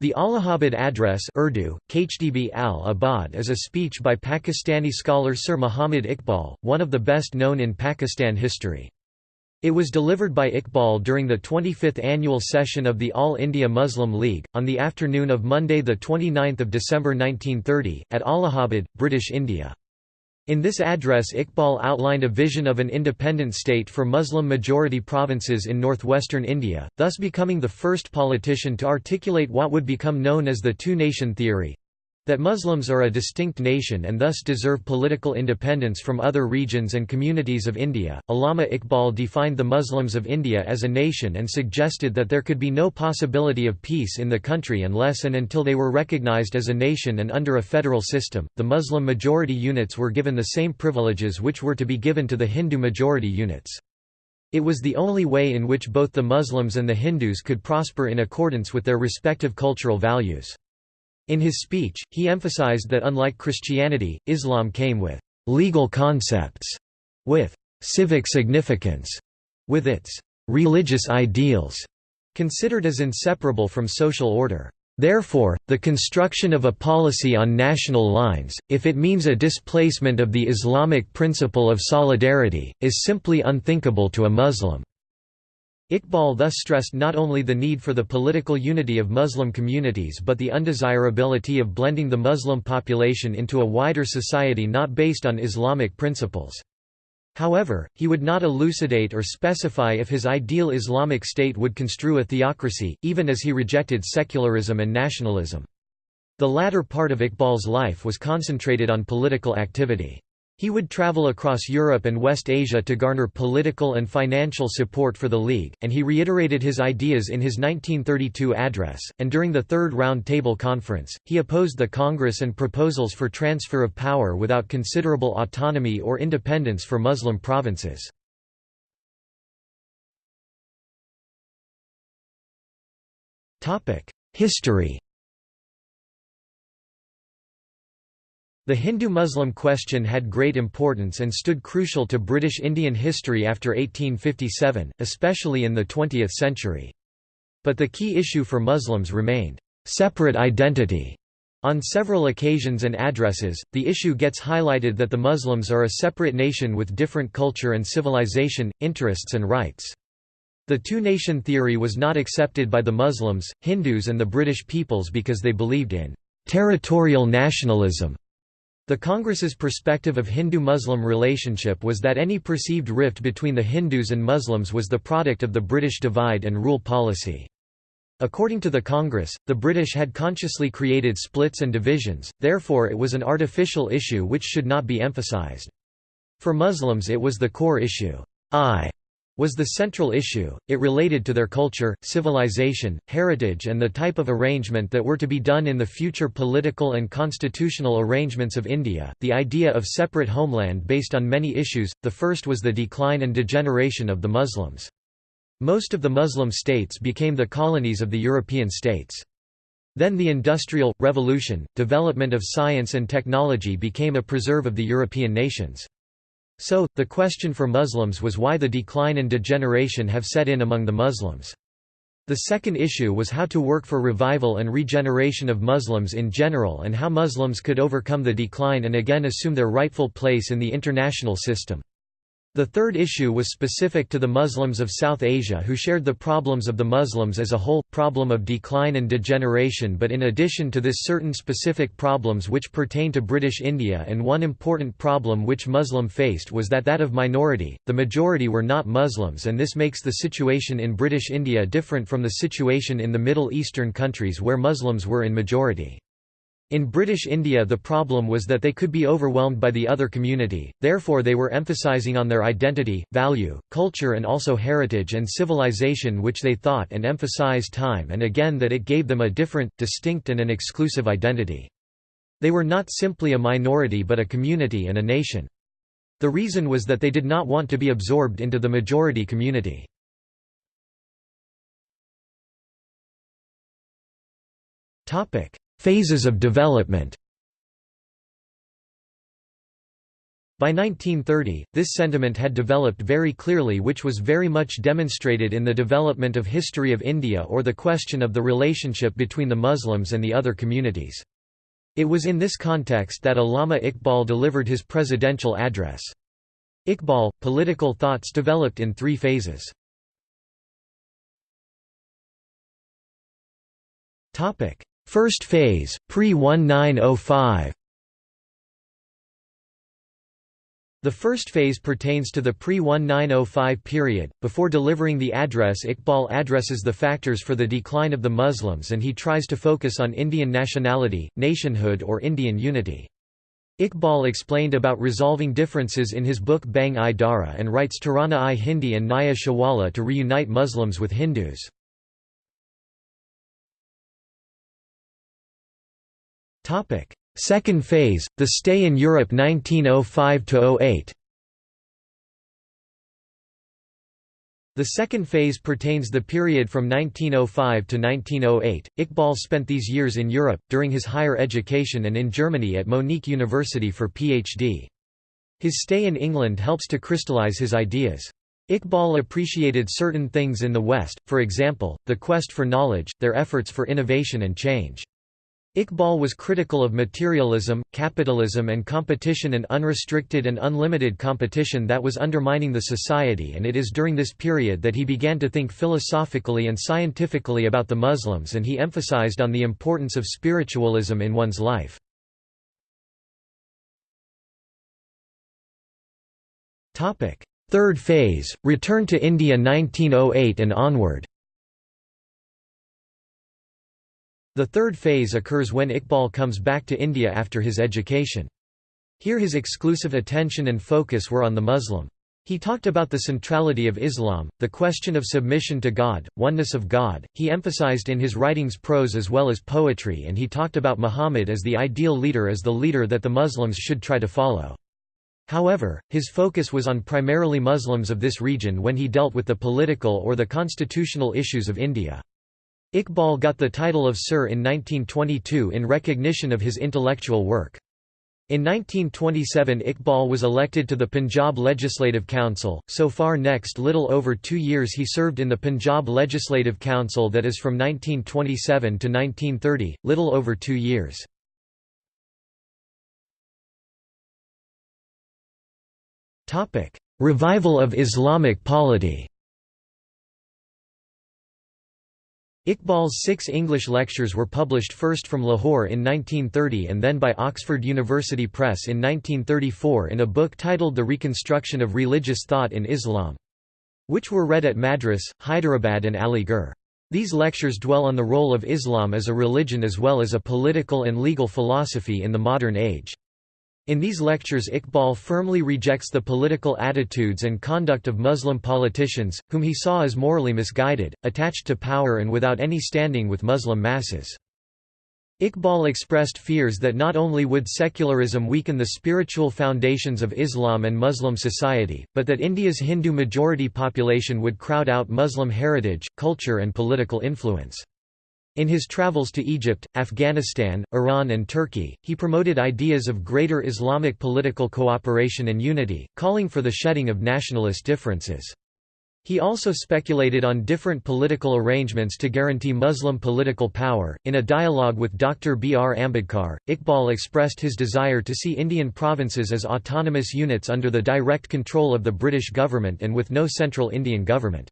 The Allahabad Address Urdu, Khdb al-Abad is a speech by Pakistani scholar Sir Muhammad Iqbal, one of the best known in Pakistan history. It was delivered by Iqbal during the 25th annual session of the All India Muslim League, on the afternoon of Monday 29 December 1930, at Allahabad, British India. In this address Iqbal outlined a vision of an independent state for Muslim-majority provinces in northwestern India, thus becoming the first politician to articulate what would become known as the two-nation theory, that Muslims are a distinct nation and thus deserve political independence from other regions and communities of India. Allama Iqbal defined the Muslims of India as a nation and suggested that there could be no possibility of peace in the country unless and until they were recognized as a nation and under a federal system. The Muslim majority units were given the same privileges which were to be given to the Hindu majority units. It was the only way in which both the Muslims and the Hindus could prosper in accordance with their respective cultural values. In his speech, he emphasized that unlike Christianity, Islam came with «legal concepts», with «civic significance», with its «religious ideals» considered as inseparable from social order. Therefore, the construction of a policy on national lines, if it means a displacement of the Islamic principle of solidarity, is simply unthinkable to a Muslim. Iqbal thus stressed not only the need for the political unity of Muslim communities but the undesirability of blending the Muslim population into a wider society not based on Islamic principles. However, he would not elucidate or specify if his ideal Islamic state would construe a theocracy, even as he rejected secularism and nationalism. The latter part of Iqbal's life was concentrated on political activity. He would travel across Europe and West Asia to garner political and financial support for the League, and he reiterated his ideas in his 1932 address, and during the Third Round Table Conference, he opposed the Congress and proposals for transfer of power without considerable autonomy or independence for Muslim provinces. History The Hindu-Muslim question had great importance and stood crucial to British Indian history after 1857, especially in the 20th century. But the key issue for Muslims remained, "...separate identity." On several occasions and addresses, the issue gets highlighted that the Muslims are a separate nation with different culture and civilization, interests and rights. The two-nation theory was not accepted by the Muslims, Hindus and the British peoples because they believed in "...territorial nationalism." The Congress's perspective of Hindu-Muslim relationship was that any perceived rift between the Hindus and Muslims was the product of the British divide and rule policy. According to the Congress, the British had consciously created splits and divisions, therefore it was an artificial issue which should not be emphasized. For Muslims it was the core issue. I was the central issue, it related to their culture, civilization, heritage and the type of arrangement that were to be done in the future political and constitutional arrangements of India, the idea of separate homeland based on many issues, the first was the decline and degeneration of the Muslims. Most of the Muslim states became the colonies of the European states. Then the Industrial, Revolution, development of science and technology became a preserve of the European nations. So, the question for Muslims was why the decline and degeneration have set in among the Muslims. The second issue was how to work for revival and regeneration of Muslims in general and how Muslims could overcome the decline and again assume their rightful place in the international system. The third issue was specific to the Muslims of South Asia who shared the problems of the Muslims as a whole, problem of decline and degeneration but in addition to this certain specific problems which pertain to British India and one important problem which Muslim faced was that that of minority, the majority were not Muslims and this makes the situation in British India different from the situation in the Middle Eastern countries where Muslims were in majority. In British India the problem was that they could be overwhelmed by the other community, therefore they were emphasising on their identity, value, culture and also heritage and civilization which they thought and emphasised time and again that it gave them a different, distinct and an exclusive identity. They were not simply a minority but a community and a nation. The reason was that they did not want to be absorbed into the majority community. Topic Phases of development By 1930, this sentiment had developed very clearly which was very much demonstrated in the development of history of India or the question of the relationship between the Muslims and the other communities. It was in this context that Allama Iqbal delivered his presidential address. Iqbal, political thoughts developed in three phases. First phase, pre-1905 The first phase pertains to the pre-1905 period. Before delivering the address Iqbal addresses the factors for the decline of the Muslims and he tries to focus on Indian nationality, nationhood or Indian unity. Iqbal explained about resolving differences in his book Bang-i Dara and writes Tarana-i Hindi and Naya Shivala to reunite Muslims with Hindus. Second phase, the stay in Europe 1905–08 The second phase pertains the period from 1905 to 1908. Iqbal spent these years in Europe, during his higher education and in Germany at Munich University for Ph.D. His stay in England helps to crystallize his ideas. Iqbal appreciated certain things in the West, for example, the quest for knowledge, their efforts for innovation and change. Iqbal was critical of materialism, capitalism and competition and unrestricted and unlimited competition that was undermining the society and it is during this period that he began to think philosophically and scientifically about the Muslims and he emphasized on the importance of spiritualism in one's life. Third phase, return to India 1908 and onward The third phase occurs when Iqbal comes back to India after his education. Here his exclusive attention and focus were on the Muslim. He talked about the centrality of Islam, the question of submission to God, oneness of God. He emphasized in his writings prose as well as poetry and he talked about Muhammad as the ideal leader as the leader that the Muslims should try to follow. However, his focus was on primarily Muslims of this region when he dealt with the political or the constitutional issues of India. Iqbal got the title of Sir in 1922 in recognition of his intellectual work. In 1927 Iqbal was elected to the Punjab Legislative Council, so far next little over two years he served in the Punjab Legislative Council that is from 1927 to 1930, little over two years. Revival of Islamic polity Iqbal's six English lectures were published first from Lahore in 1930 and then by Oxford University Press in 1934 in a book titled The Reconstruction of Religious Thought in Islam, which were read at Madras, Hyderabad and Aligarh. These lectures dwell on the role of Islam as a religion as well as a political and legal philosophy in the modern age. In these lectures Iqbal firmly rejects the political attitudes and conduct of Muslim politicians, whom he saw as morally misguided, attached to power and without any standing with Muslim masses. Iqbal expressed fears that not only would secularism weaken the spiritual foundations of Islam and Muslim society, but that India's Hindu majority population would crowd out Muslim heritage, culture and political influence. In his travels to Egypt, Afghanistan, Iran and Turkey, he promoted ideas of greater Islamic political cooperation and unity, calling for the shedding of nationalist differences. He also speculated on different political arrangements to guarantee Muslim political power. In a dialogue with Dr. B. R. Ambedkar, Iqbal expressed his desire to see Indian provinces as autonomous units under the direct control of the British government and with no central Indian government.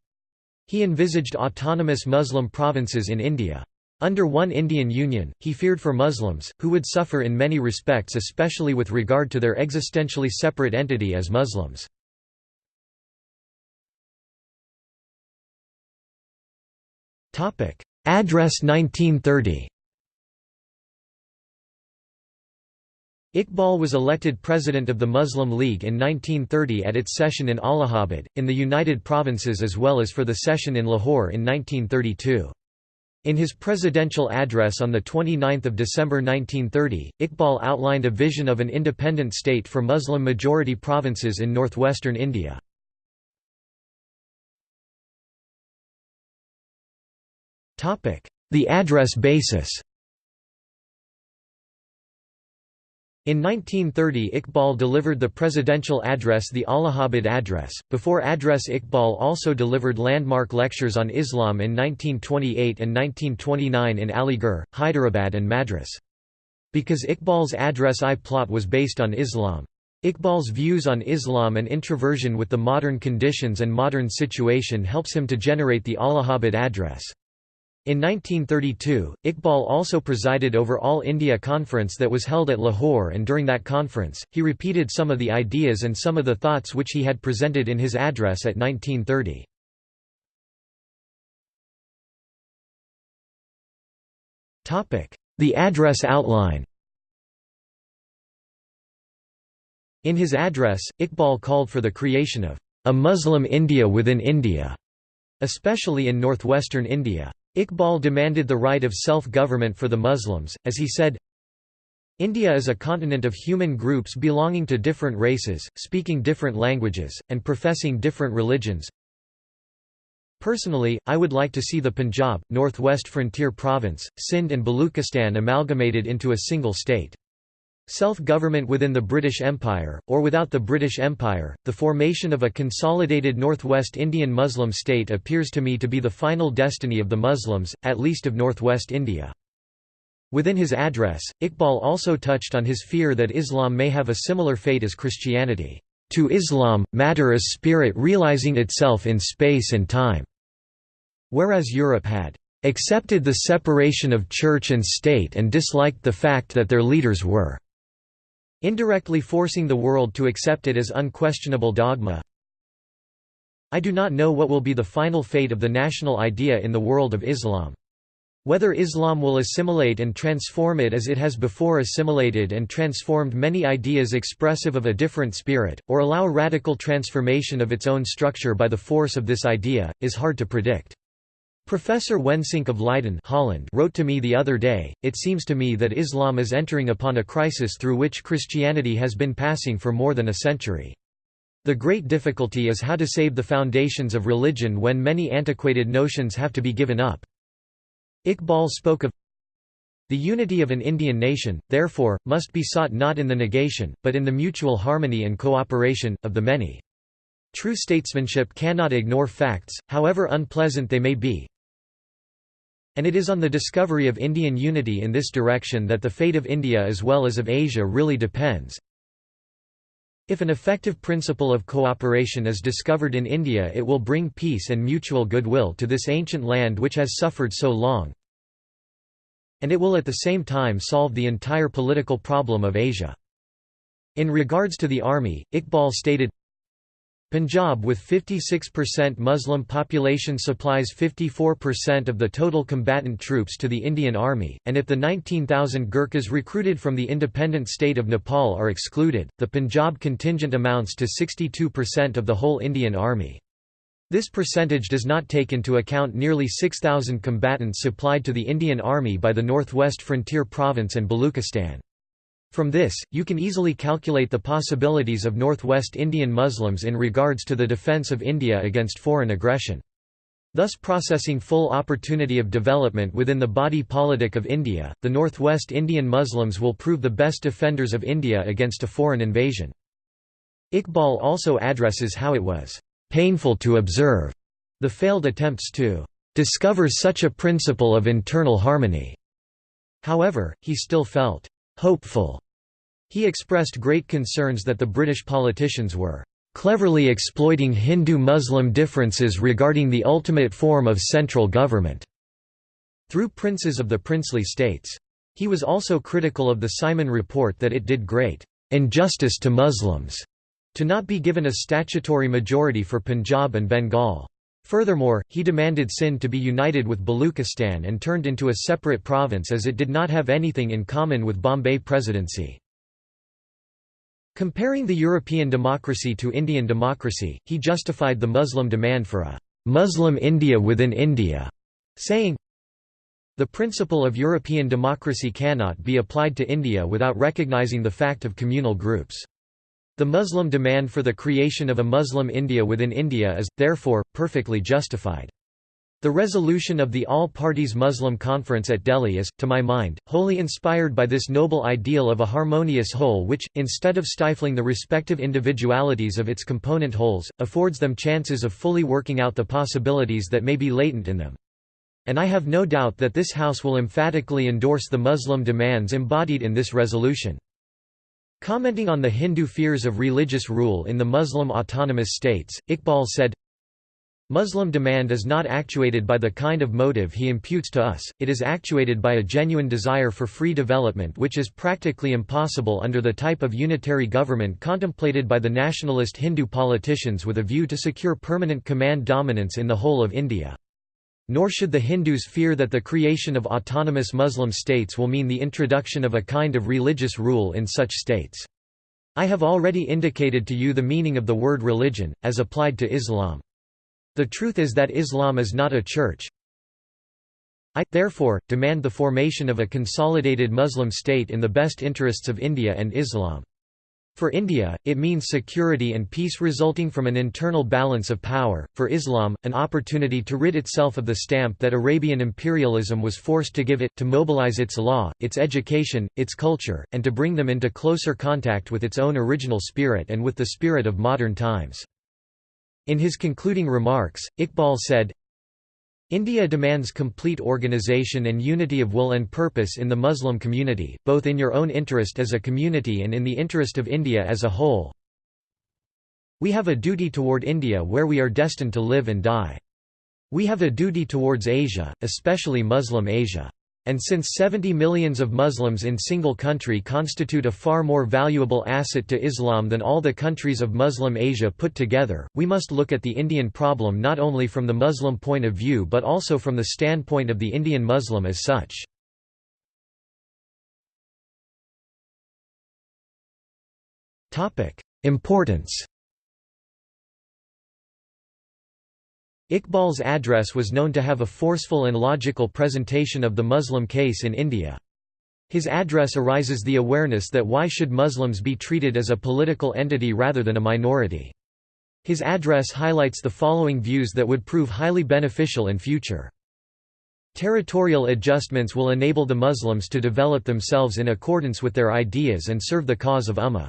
He envisaged autonomous Muslim provinces in India. Under one Indian Union, he feared for Muslims, who would suffer in many respects especially with regard to their existentially separate entity as Muslims. Address 1930 Iqbal was elected president of the Muslim League in 1930 at its session in Allahabad, in the United Provinces as well as for the session in Lahore in 1932. In his presidential address on 29 December 1930, Iqbal outlined a vision of an independent state for Muslim-majority provinces in northwestern India. The address basis In 1930 Iqbal delivered the presidential address the Allahabad Address. Before address Iqbal also delivered landmark lectures on Islam in 1928 and 1929 in Aligarh, Hyderabad and Madras. Because Iqbal's address I plot was based on Islam. Iqbal's views on Islam and introversion with the modern conditions and modern situation helps him to generate the Allahabad Address. In 1932, Iqbal also presided over All India Conference that was held at Lahore and during that conference, he repeated some of the ideas and some of the thoughts which he had presented in his address at 1930. The address outline In his address, Iqbal called for the creation of a Muslim India within India, especially in northwestern India. Iqbal demanded the right of self-government for the Muslims, as he said, India is a continent of human groups belonging to different races, speaking different languages, and professing different religions. Personally, I would like to see the Punjab, Northwest Frontier Province, Sindh and Baluchistan amalgamated into a single state. Self-government within the British Empire, or without the British Empire, the formation of a consolidated northwest Indian Muslim state appears to me to be the final destiny of the Muslims, at least of northwest India. Within his address, Iqbal also touched on his fear that Islam may have a similar fate as Christianity. To Islam, matter is spirit realizing itself in space and time. Whereas Europe had accepted the separation of church and state and disliked the fact that their leaders were indirectly forcing the world to accept it as unquestionable dogma. I do not know what will be the final fate of the national idea in the world of Islam. Whether Islam will assimilate and transform it as it has before assimilated and transformed many ideas expressive of a different spirit, or allow radical transformation of its own structure by the force of this idea, is hard to predict. Professor Wensinck of Leiden Holland wrote to me the other day, It seems to me that Islam is entering upon a crisis through which Christianity has been passing for more than a century. The great difficulty is how to save the foundations of religion when many antiquated notions have to be given up. Iqbal spoke of the unity of an Indian nation, therefore, must be sought not in the negation, but in the mutual harmony and cooperation, of the many. True statesmanship cannot ignore facts, however unpleasant they may be, and it is on the discovery of Indian unity in this direction that the fate of India as well as of Asia really depends. If an effective principle of cooperation is discovered in India it will bring peace and mutual goodwill to this ancient land which has suffered so long, and it will at the same time solve the entire political problem of Asia. In regards to the army, Iqbal stated, Punjab with 56% Muslim population supplies 54% of the total combatant troops to the Indian Army, and if the 19,000 Gurkhas recruited from the independent state of Nepal are excluded, the Punjab contingent amounts to 62% of the whole Indian Army. This percentage does not take into account nearly 6,000 combatants supplied to the Indian Army by the Northwest Frontier Province and Baluchistan. From this, you can easily calculate the possibilities of northwest Indian Muslims in regards to the defence of India against foreign aggression. Thus processing full opportunity of development within the body politic of India, the northwest Indian Muslims will prove the best defenders of India against a foreign invasion. Iqbal also addresses how it was painful to observe the failed attempts to discover such a principle of internal harmony. However, he still felt hopeful he expressed great concerns that the British politicians were cleverly exploiting Hindu-Muslim differences regarding the ultimate form of central government through princes of the princely states. He was also critical of the Simon Report that it did great injustice to Muslims to not be given a statutory majority for Punjab and Bengal. Furthermore, he demanded Sindh to be united with Baluchistan and turned into a separate province as it did not have anything in common with Bombay Presidency. Comparing the European democracy to Indian democracy, he justified the Muslim demand for a Muslim India within India, saying, The principle of European democracy cannot be applied to India without recognizing the fact of communal groups. The Muslim demand for the creation of a Muslim India within India is, therefore, perfectly justified. The resolution of the All-Parties Muslim Conference at Delhi is, to my mind, wholly inspired by this noble ideal of a harmonious whole which, instead of stifling the respective individualities of its component wholes, affords them chances of fully working out the possibilities that may be latent in them. And I have no doubt that this House will emphatically endorse the Muslim demands embodied in this resolution. Commenting on the Hindu fears of religious rule in the Muslim autonomous states, Iqbal said, Muslim demand is not actuated by the kind of motive he imputes to us, it is actuated by a genuine desire for free development which is practically impossible under the type of unitary government contemplated by the nationalist Hindu politicians with a view to secure permanent command dominance in the whole of India. Nor should the Hindus fear that the creation of autonomous Muslim states will mean the introduction of a kind of religious rule in such states. I have already indicated to you the meaning of the word religion, as applied to Islam. The truth is that Islam is not a church. I, therefore, demand the formation of a consolidated Muslim state in the best interests of India and Islam. For India, it means security and peace resulting from an internal balance of power, for Islam, an opportunity to rid itself of the stamp that Arabian imperialism was forced to give it, to mobilize its law, its education, its culture, and to bring them into closer contact with its own original spirit and with the spirit of modern times. In his concluding remarks, Iqbal said, India demands complete organization and unity of will and purpose in the Muslim community, both in your own interest as a community and in the interest of India as a whole. We have a duty toward India where we are destined to live and die. We have a duty towards Asia, especially Muslim Asia. And since 70 millions of Muslims in single country constitute a far more valuable asset to Islam than all the countries of Muslim Asia put together, we must look at the Indian problem not only from the Muslim point of view but also from the standpoint of the Indian Muslim as such. Importance Iqbal's address was known to have a forceful and logical presentation of the Muslim case in India. His address arises the awareness that why should Muslims be treated as a political entity rather than a minority. His address highlights the following views that would prove highly beneficial in future. Territorial adjustments will enable the Muslims to develop themselves in accordance with their ideas and serve the cause of Ummah.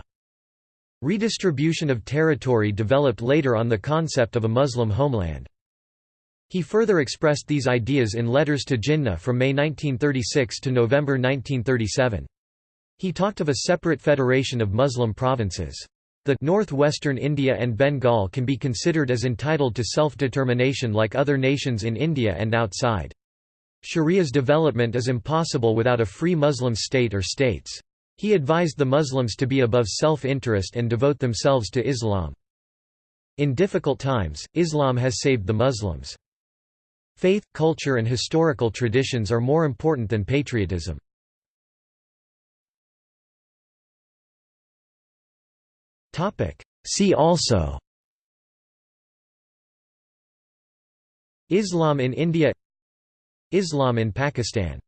Redistribution of territory developed later on the concept of a Muslim homeland. He further expressed these ideas in letters to Jinnah from May 1936 to November 1937. He talked of a separate federation of Muslim provinces. The northwestern India and Bengal can be considered as entitled to self-determination like other nations in India and outside. Sharia's development is impossible without a free Muslim state or states. He advised the Muslims to be above self-interest and devote themselves to Islam. In difficult times, Islam has saved the Muslims. Faith, culture and historical traditions are more important than patriotism. See also Islam in India Islam in Pakistan